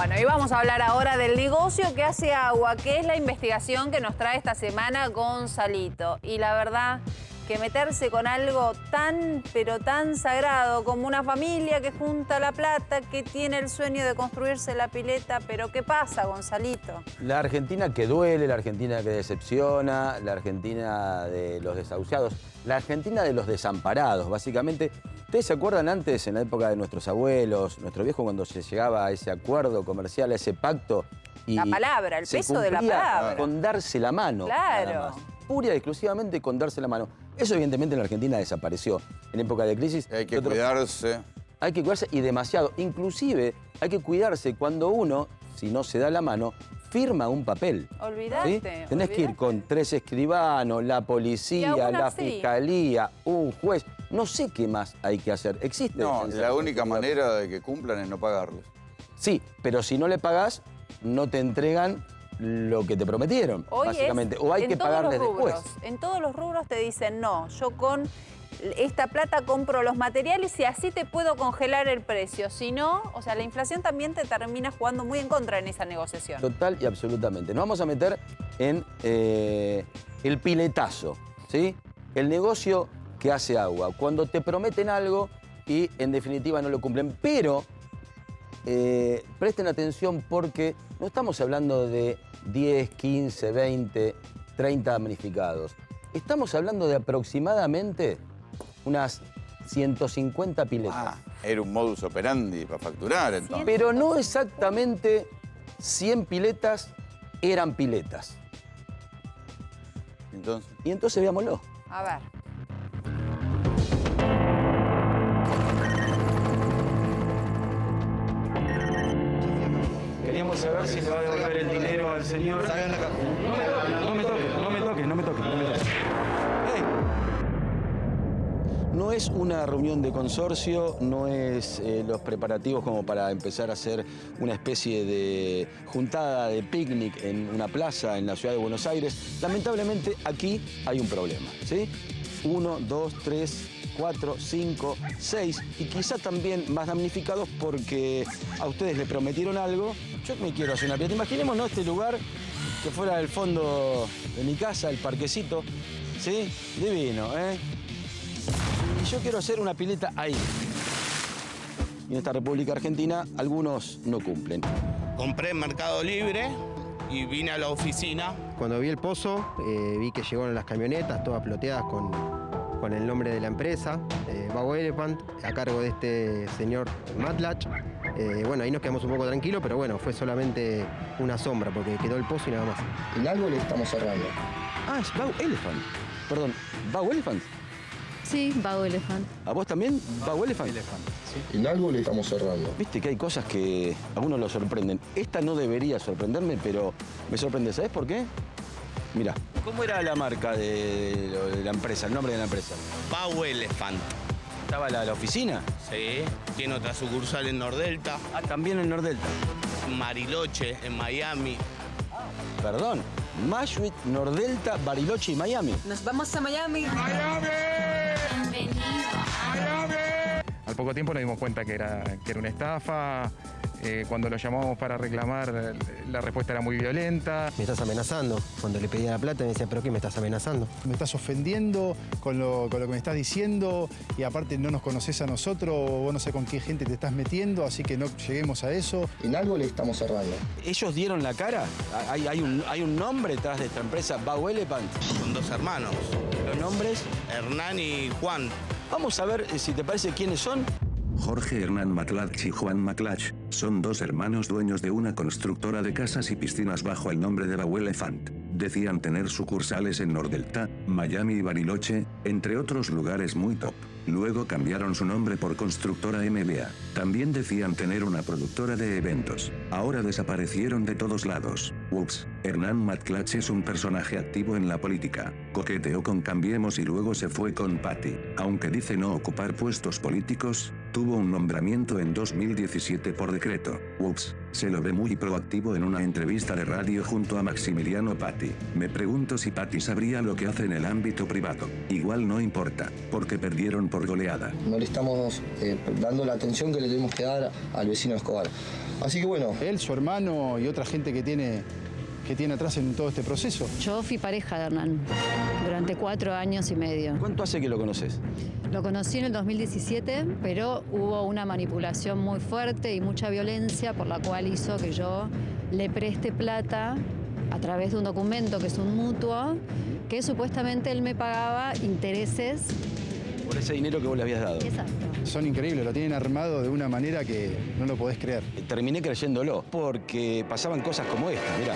Bueno, y vamos a hablar ahora del negocio que hace agua, que es la investigación que nos trae esta semana Gonzalito. Y la verdad que meterse con algo tan, pero tan sagrado como una familia que junta la plata, que tiene el sueño de construirse la pileta, pero ¿qué pasa, Gonzalito? La Argentina que duele, la Argentina que decepciona, la Argentina de los desahuciados, la Argentina de los desamparados, básicamente. ¿Ustedes se acuerdan antes, en la época de nuestros abuelos, nuestro viejo, cuando se llegaba a ese acuerdo comercial, a ese pacto? Y la palabra, el peso de la palabra. Con darse la mano. Claro. Pura y exclusivamente con darse la mano. Eso evidentemente en la Argentina desapareció. En época de crisis... Hay que cuidarse. Hay que cuidarse y demasiado. Inclusive hay que cuidarse cuando uno, si no se da la mano, firma un papel. Olvidate. Tenés que ir con tres escribanos, la policía, la fiscalía, un juez. No sé qué más hay que hacer. Existe. No, la única manera de que cumplan es no pagarles. Sí, pero si no le pagás, no te entregan lo que te prometieron, básicamente. o hay que pagarles después. En todos los rubros te dicen, no, yo con esta plata compro los materiales y así te puedo congelar el precio. Si no, o sea, la inflación también te termina jugando muy en contra en esa negociación. Total y absolutamente. Nos vamos a meter en eh, el piletazo, ¿sí? El negocio que hace agua. Cuando te prometen algo y en definitiva no lo cumplen. Pero eh, presten atención porque no estamos hablando de 10, 15, 20, 30 damnificados. Estamos hablando de aproximadamente unas 150 piletas. Ah, era un modus operandi para facturar entonces. Pero no exactamente 100 piletas eran piletas. Entonces. Y entonces veámoslo. A ver. Queríamos saber si le va a devolver el dinero al señor. No No es una reunión de consorcio, no es eh, los preparativos como para empezar a hacer una especie de juntada de picnic en una plaza en la ciudad de Buenos Aires. Lamentablemente aquí hay un problema, ¿sí? Uno, dos, tres, cuatro, cinco, seis y quizá también más damnificados porque a ustedes le prometieron algo. Yo me quiero hacer una pieza. Imaginémonos este lugar que fuera el fondo de mi casa, el parquecito, ¿sí? Divino, ¿eh? Yo quiero hacer una pileta ahí. Y en esta República Argentina algunos no cumplen. Compré en Mercado Libre y vine a la oficina. Cuando vi el pozo, eh, vi que llegaron las camionetas todas ploteadas con con el nombre de la empresa, eh, Elephant, a cargo de este señor Matlach. Eh, bueno, ahí nos quedamos un poco tranquilos, pero bueno, fue solamente una sombra porque quedó el pozo y nada más. El árbol estamos cerrando. Ah, es Bow Elephant. Perdón, ¿Bow Elephant? Sí, Bow Elephant. ¿A vos también? ¿Bow Elephant? Sí. El árbol estamos cerrando. Viste que hay cosas que a uno lo sorprenden. Esta no debería sorprenderme, pero me sorprende. ¿Sabes por qué? Mira, ¿cómo era la marca de, la empresa, el nombre de la empresa? Pau Elephant. ¿Estaba la, la oficina? Sí, tiene otra sucursal en Nordelta. Ah, también en Nordelta. Mariloche, en Miami. Perdón, Mashwit, Nordelta, Bariloche y Miami. Nos vamos a Miami. ¡Miami! Poco tiempo nos dimos cuenta que era, que era una estafa, eh, cuando lo llamamos para reclamar, la respuesta era muy violenta. Me estás amenazando. Cuando le pedía la plata me decía, ¿pero qué me estás amenazando? Me estás ofendiendo con lo, que me estás diciendo y aparte no nos conoces a nosotros, vos no sé con qué gente te estás metiendo, así que no lleguemos a eso. En algo le estamos cerrando. ¿Ellos dieron la cara? ¿Hay, un, hay un nombre detrás de esta empresa, Bau Elephant? Son dos hermanos. ¿Los nombres? Hernán y Juan. Vamos a ver eh, si te parece quiénes son. Jorge Hernán Maclach y Juan Maclach, son dos hermanos dueños de una constructora de casas y piscinas bajo el nombre de Bau Elephant. Decían tener sucursales en Nordelta, Miami y Bariloche, entre otros lugares muy top. Luego cambiaron su nombre por Constructora MBA. También decían tener una productora de eventos. Ahora desaparecieron de todos lados. Ups, Hernán Matklach es un personaje activo en la política. Coqueteó con Cambiemos y luego se fue con Patty. Aunque dice no ocupar puestos políticos, tuvo un nombramiento en 2017 por decreto. Ups, se lo ve muy proactivo en una entrevista de radio junto a Maximiliano Patti. Me pregunto si Patti sabría lo que hace en el ámbito privado. Igual no importa, porque perdieron por goleada. No le estamos eh, dando la atención que le tenemos que dar al vecino Escobar. Así que bueno. Él, su hermano y otra gente que tiene, que tiene atrás en todo este proceso. Yo fui pareja de Hernán durante cuatro años y medio. ¿Cuánto hace que lo conoces? Lo conocí en el 2017, pero hubo una manipulación muy fuerte y mucha violencia por la cual hizo que yo le preste plata a través de un documento que es un mutuo, que supuestamente él me pagaba intereses. Por ese dinero que vos le habías dado. Exacto. Son increíbles, lo tienen armado de una manera que no lo podés creer. Terminé creyéndolo, porque pasaban cosas como esta, mirá.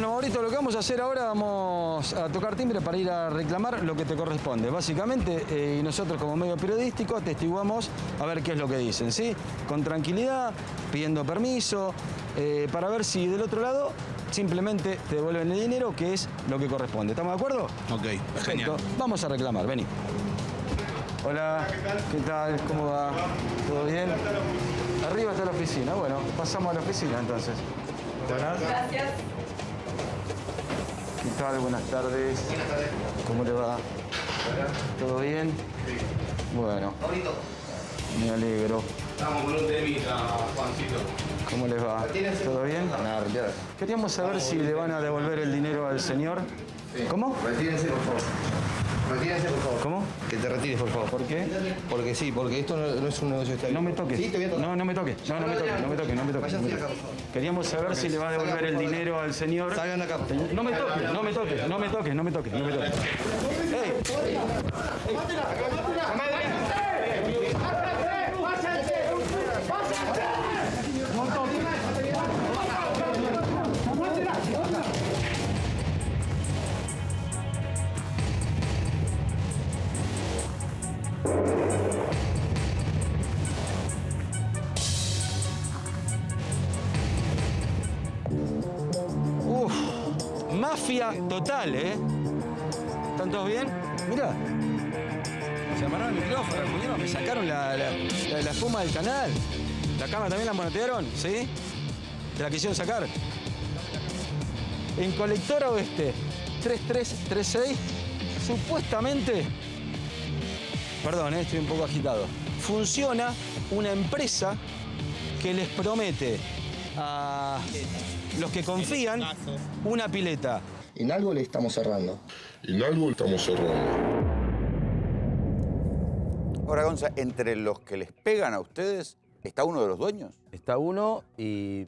Bueno, Maurito, lo que vamos a hacer ahora, vamos a tocar timbre para ir a reclamar lo que te corresponde, básicamente, eh, y nosotros como medio periodístico atestiguamos a ver qué es lo que dicen, ¿sí? Con tranquilidad, pidiendo permiso, eh, para ver si del otro lado simplemente te devuelven el dinero, que es lo que corresponde. ¿Estamos de acuerdo? Ok, Perfecto. Vamos a reclamar, vení. Hola, ¿qué tal? ¿Cómo va? ¿Todo bien? Arriba está la oficina. Bueno, pasamos a la oficina entonces. Buenas. Gracias. ¿Qué tal? Buenas tardes. ¿Cómo le va? ¿Todo bien? Bueno. Me alegro. Estamos con un temita, Juancito. ¿Cómo les va? ¿Todo bien? Queríamos saber si le van a devolver el dinero al señor. ¿Cómo? Retírense, por favor. Retírense, por favor. ¿Cómo? Que te retires, por favor. ¿Por qué? Porque sí, porque esto no, no es un negocio estable. No me toques. Sí, te voy a tocar. No, no me toques. No, no me toques, no me toques, no me toques. no me toques. Queríamos saber si le va a devolver el dinero al señor. Salgan acá. No me toques, no me toques, no me toques, no me toques, no me toques. ¡Ey! Total, ¿eh? ¿Están todos bien? Mira. Se amarraron el micrófono, me sacaron la, la, la- la espuma del canal. ¿La cámara también la monetearon? ¿Sí? ¿Te la quisieron sacar? En Colectora Oeste 3336, supuestamente, perdón, eh, estoy un poco agitado, funciona una empresa que les promete a los que confían una pileta. En algo le estamos cerrando. En algo estamos cerrando. Ahora, Gonza, entre los que les pegan a ustedes, ¿está uno de los dueños? Está uno y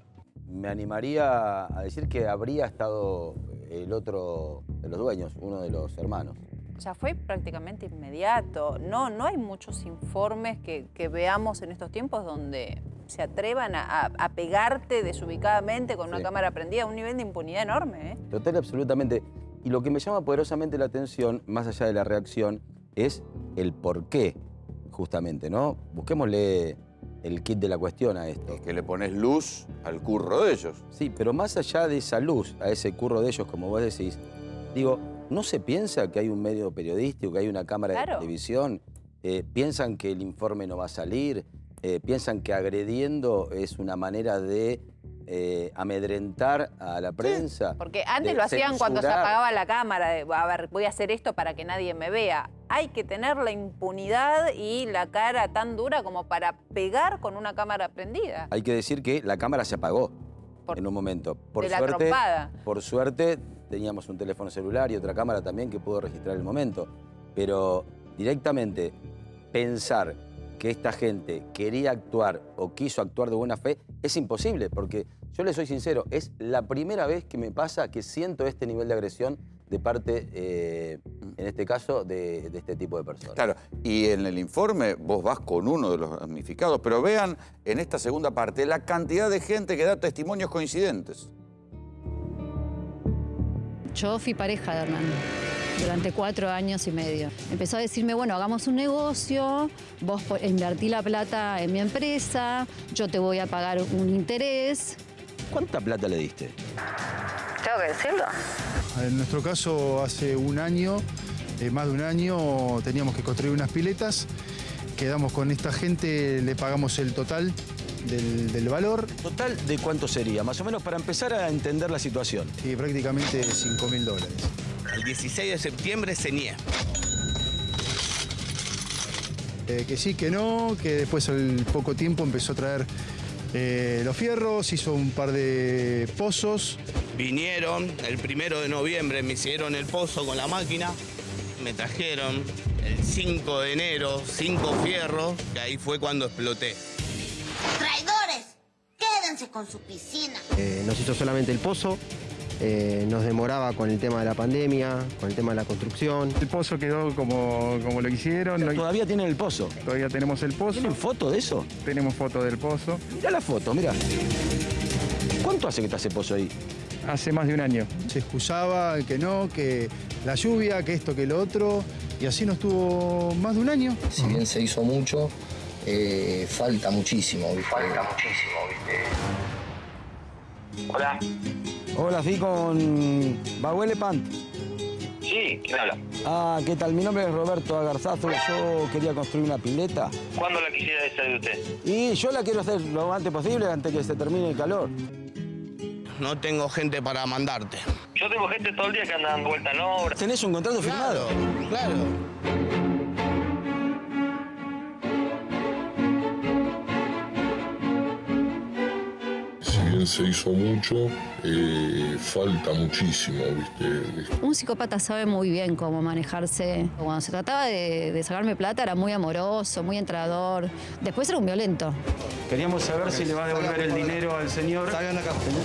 me animaría a decir que habría estado el otro de los dueños, uno de los hermanos. Ya fue prácticamente inmediato. No, no hay muchos informes que, que veamos en estos tiempos donde se atrevan a, a- a pegarte desubicadamente con una Sí. cámara prendida a un nivel de impunidad enorme. ¿eh? Total, absolutamente. Y lo que me llama poderosamente la atención, más allá de la reacción, es el por qué, justamente, ¿no? Busquémosle el kit de la cuestión a esto. Que le pones luz al curro de ellos. Sí, pero más allá de esa luz, a ese curro de ellos, como vos decís, digo, ¿no se piensa que hay un medio periodístico, que hay una cámara de televisión? Eh, ¿Piensan que el informe no va a salir? Eh, ¿Piensan que agrediendo es una manera de eh, amedrentar a la prensa? Porque antes lo hacían cuando se apagaba la cámara, de, a ver, voy a hacer esto para que nadie me vea. Hay que tener la impunidad y la cara tan dura como para pegar con una cámara prendida. Hay que decir que la cámara se apagó en un momento. Por de la suerte, trompada. por suerte teníamos un teléfono celular y otra cámara también que pudo registrar el momento. Pero directamente pensar que esta gente quería actuar o quiso actuar de buena fe es imposible, porque yo le soy sincero, es la primera vez que me pasa que siento este nivel de agresión de parte, eh, en este caso, de, de este tipo de personas. Claro, y en el informe vos vas con uno de los damnificados, pero vean en esta segunda parte la cantidad de gente que da testimonios coincidentes. Yo fui pareja de Hernán durante cuatro años y medio. Empezó a decirme, bueno, hagamos un negocio, vos invertí la plata en mi empresa, yo te voy a pagar un interés. ¿Cuánta plata le diste? ¿Tengo que decirlo? En nuestro caso, hace un año eh, más de un año teníamos que construir unas piletas. Quedamos con esta gente, le pagamos el total del, del valor. ¿Total de cuánto sería? Más o menos para empezar a entender la situación. Y prácticamente 5 mil dólares. El 16 de septiembre se niega. Eh, que sí, que no, que después al poco tiempo empezó a traer eh, los fierros, hizo un par de pozos. Vinieron el primero de noviembre, me hicieron el pozo con la máquina, me trajeron el 5 de enero, cinco fierros, que ahí fue cuando exploté. ¡Traidores! Quédense con su piscina. Eh, nos hizo solamente el pozo, eh, nos demoraba con el tema de la pandemia, con el tema de la construcción. El pozo quedó como, como lo hicieron. Lo- todavía tienen el pozo. Todavía tenemos el pozo. ¿Tienen foto de eso? Tenemos foto del pozo. Mirá la foto, mira. ¿Cuánto hace que está ese pozo ahí? Hace más de un año. Se excusaba que no, que la lluvia, que esto, que lo otro. Y así nos tuvo más de un año. Si bien se hizo mucho, eh, falta muchísimo, ¿viste? Falta muchísimo, ¿viste? Hola. Hola, fui con Bahuele Pant. Sí, ¿quién habla? Ah, ¿qué tal? Mi nombre es Roberto Agarzazo. Yo quería construir una pileta. ¿Cuándo la quisiera hacer de usted? Y yo la quiero hacer lo antes posible, antes que se termine el calor. No tengo gente para mandarte. Yo tengo gente todo el día que anda dando vuelta en obra. ¿Tenés un contrato firmado? Claro. Se hizo mucho, eh, falta muchísimo, ¿viste? Un psicópata sabe muy bien cómo manejarse. Cuando se trataba de, de sacarme plata era muy amoroso, muy entrador. Después era un violento. Queríamos saber si le va a devolver el dinero al señor.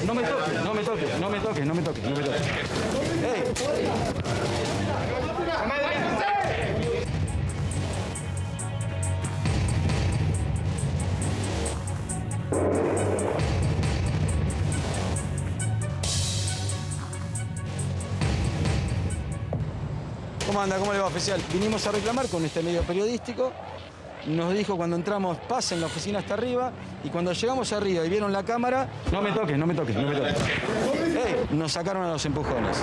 No me toques, no me toques, no me toques, no me toques, no me toques. ¿Cómo anda? ¿Cómo le va, oficial? Vinimos a reclamar con este medio periodístico. Nos dijo cuando entramos, pasen la oficina hasta arriba. Y cuando llegamos arriba y vieron la cámara, No me toques, no me toques, no me toques. ¡ey! nos sacaron a los empujones.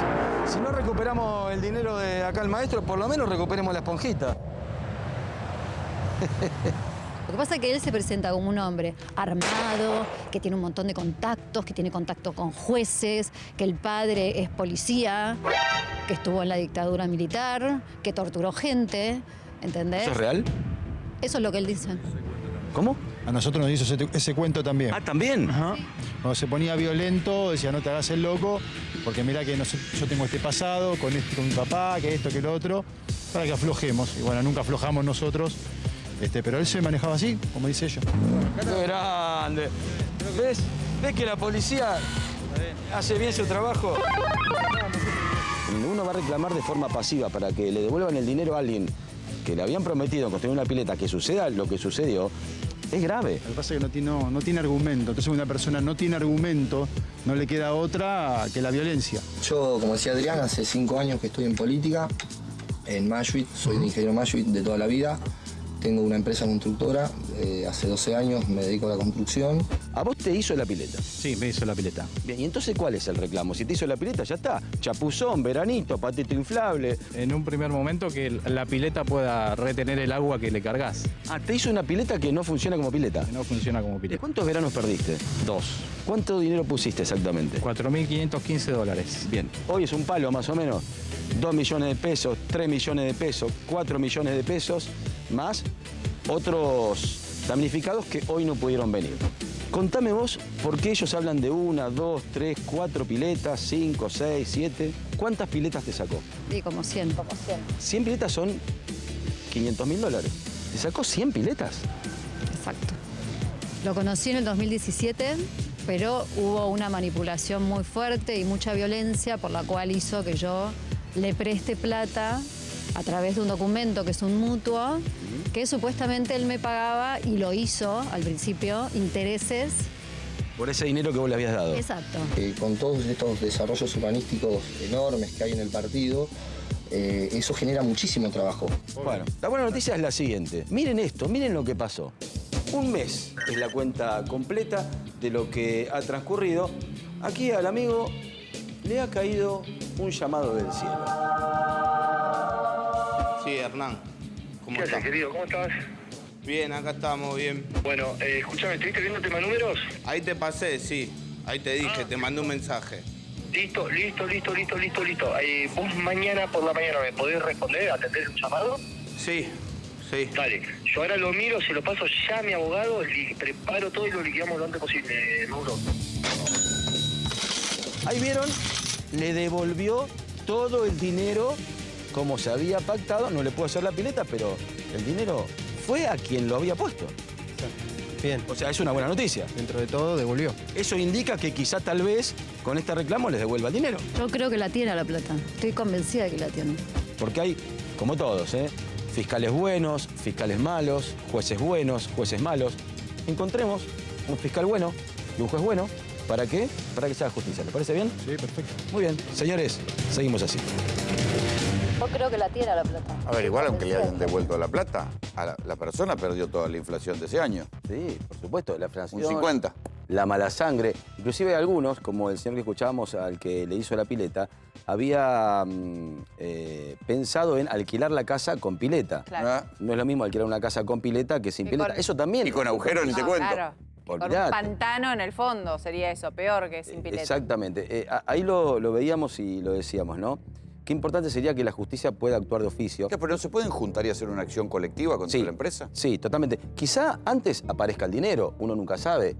Si no recuperamos el dinero de acá el maestro, por lo menos recuperemos la esponjita. Lo que pasa es que él se presenta como un hombre armado, que tiene un montón de contactos, que tiene contacto con jueces, que el padre es policía, que estuvo en la dictadura militar, que torturó gente, ¿entendés? ¿Eso es real? Eso es lo que él dice. ¿Cómo? A nosotros nos hizo ese, ese cuento también. Ah, ¿también? Cuando se ponía violento, decía, no te hagas el loco, porque mira que no yo tengo este pasado con, este, con mi papá, que esto, que lo otro, para que aflojemos. Y bueno, nunca aflojamos nosotros, este, pero él se manejaba así, como dice ella. ¡Qué grande! ¿Ves? ¿Ves que la policía hace bien su trabajo? Uno va a reclamar de forma pasiva para que le devuelvan el dinero a alguien que le habían prometido construir una pileta, que suceda lo que sucedió, es grave. Lo que pasa es que no tiene, no, no tiene argumento. Entonces, una persona no tiene argumento, no le queda otra que la violencia. Yo, como decía Adrián, hace cinco años que estoy en política, en Mashuit, soy de ingeniero Mashuit de toda la vida. Tengo una empresa constructora, eh, hace 12 años me dedico a la construcción. ¿A vos te hizo la pileta? Sí, me hizo la pileta. Bien, ¿y entonces cuál es el reclamo? Si te hizo la pileta, ya está. Chapuzón, veranito, patito inflable. En un primer momento que la pileta pueda retener el agua que le cargas. Ah, te hizo una pileta que no funciona como pileta. No funciona como ¿De pileta. cuántos veranos perdiste? Dos. ¿Cuánto dinero pusiste exactamente? 4.515 dólares. Bien, hoy es un palo más o menos. 2 millones de pesos, 3 millones de pesos, 4 millones de pesos, más otros damnificados que hoy no pudieron venir. Contame vos por qué ellos hablan de una, dos, tres, cuatro piletas, cinco, seis, siete. ¿Cuántas piletas te sacó? Sí, como 100. Como 100. 100 piletas son 500 mil dólares. ¿Te sacó 100 piletas? Exacto. Lo conocí en el 2017, pero hubo una manipulación muy fuerte y mucha violencia por la cual hizo que yo le preste plata a través de un documento que es un mutuo, que supuestamente él me pagaba y lo hizo al principio, intereses. Por ese dinero que vos le habías dado. Exacto. Eh, con todos estos desarrollos urbanísticos enormes que hay en el partido, eh, eso genera muchísimo trabajo. Bueno, la buena noticia es la siguiente. Miren esto, miren lo que pasó. Un mes es la cuenta completa de lo que ha transcurrido. Aquí al amigo le ha caído un llamado del cielo. Sí, Hernán. ¿Cómo ¿Qué haces, estás? querido? ¿Cómo estás? Bien, acá estamos, bien. Bueno, eh, escúchame, ¿estuviste viendo tema números? Ahí te pasé, sí. Ahí te dije, Ah. te mandé un mensaje. Listo, listo, listo, listo, listo, listo. Eh, ¿Vos mañana por la mañana me podés responder, atender un llamado? Sí, sí. Dale, yo ahora lo miro, se lo paso ya a mi abogado, li- preparo todo y lo liquidamos lo antes posible, Mauro. Ahí vieron, le devolvió todo el dinero como se había pactado. No le puedo hacer la pileta, pero el dinero fue a quien lo había puesto. Bien. O sea, es una buena noticia. Dentro de todo, devolvió. Eso indica que quizá tal vez con este reclamo les devuelva el dinero. Yo creo que la tiene la plata. Estoy convencida de que la tiene. Porque hay, como todos, ¿eh? fiscales buenos, fiscales malos, jueces buenos, jueces malos. Encontremos un fiscal bueno y un juez bueno. ¿Para qué? Para que se haga justicia. ¿Le parece bien? Sí, perfecto. Muy bien. Señores, seguimos así. Yo creo que la tiene la plata. A ver, igual aunque le hayan devuelto la plata, a la, la persona perdió toda la inflación de ese año. Sí, por supuesto, la inflación. Un 50. La mala sangre. Inclusive algunos, como el señor que escuchábamos al que le hizo la pileta, había mm, eh, pensado en alquilar la casa con pileta. Claro. Ah, No es lo mismo alquilar una casa con pileta que sin Y pileta. con- Eso también. Y con agujeros ni te No, cuento. Claro. Con un pantano en el fondo sería eso, peor que sin pileta. Exactamente. Eh, ahí lo, lo veíamos y lo decíamos, ¿no? Qué importante sería que la justicia pueda actuar de oficio. ¿Qué, ¿Pero no se pueden juntar y hacer una acción colectiva contra Sí. la empresa? Sí, totalmente. Quizá antes aparezca el dinero, uno nunca sabe.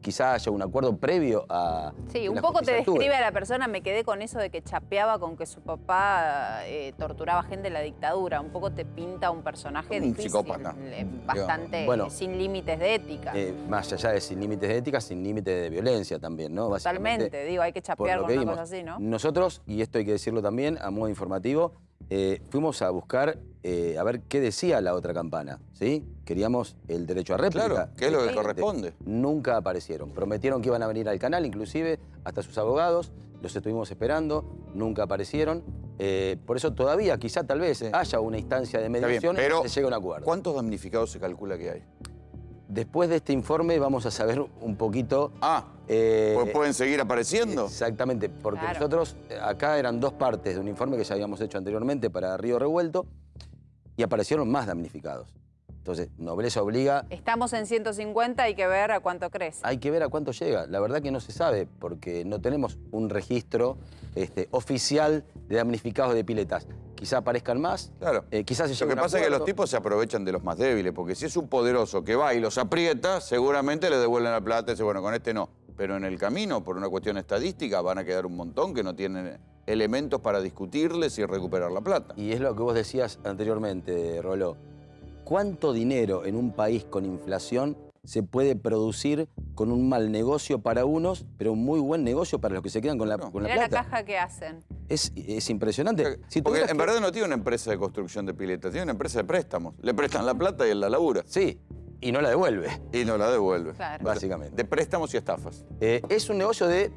Quizá haya un acuerdo previo a. Sí, un poco te describe a la persona, me quedé con eso de que chapeaba con que su papá eh, torturaba gente en la dictadura. Un poco te pinta un personaje Un difícil, psicópata. eh, bastante Bueno. sin límites de ética. Eh, más allá de sin límites de ética, sin límites de violencia también, ¿no? Totalmente, digo, hay que chapear con una cosa así, ¿no? Nosotros, y esto hay que decirlo también a modo informativo, eh, fuimos a buscar eh, a ver qué decía la otra campana, ¿sí? Queríamos el derecho a réplica. Claro, que es lo que Sí. corresponde. Nunca aparecieron. Prometieron que iban a venir al canal, inclusive, hasta sus abogados. Los estuvimos esperando, nunca aparecieron. Eh, por eso todavía, quizá tal vez, haya una instancia de mediación y se llegue a un acuerdo. ¿cuántos damnificados se calcula que hay? Después de este informe vamos a saber un poquito... Ah, eh, pues pueden seguir apareciendo. Exactamente, porque Claro. nosotros eh, acá eran dos partes de un informe que ya habíamos hecho anteriormente para Río Revuelto y aparecieron más damnificados. Entonces, Nobleza obliga, Estamos en 150, hay que ver a cuánto crece. hay que ver a cuánto llega. La verdad que no se sabe porque no tenemos un registro este, oficial de damnificados de piletas. Quizá aparezcan más, Claro. eh, quizás se Lo que pasa es que los tipos se aprovechan de los más débiles, porque si es un poderoso que va y los aprieta, seguramente le devuelven la plata y dice, bueno, con este no. Pero en el camino, por una cuestión estadística, van a quedar un montón que no tienen elementos para discutirles y recuperar la plata. Y es lo que vos decías anteriormente, Roló. ¿Cuánto dinero en un país con inflación se puede producir con un mal negocio para unos, pero un muy buen negocio para los que se quedan con la, con la Mirá la plata? caja que hacen. Es, es impresionante. Si Porque en que- verdad no tiene una empresa de construcción de piletas, tiene una empresa de préstamos. Le prestan la plata y él la labura. Sí, y no la devuelve, Y no la devuelve. Claro. básicamente. De préstamos y estafas. Eh, es un negocio de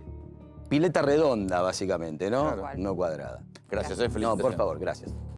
pileta redonda, básicamente, ¿no? Claro. No cuadrada. Gracias, eh, No, por favor, gracias.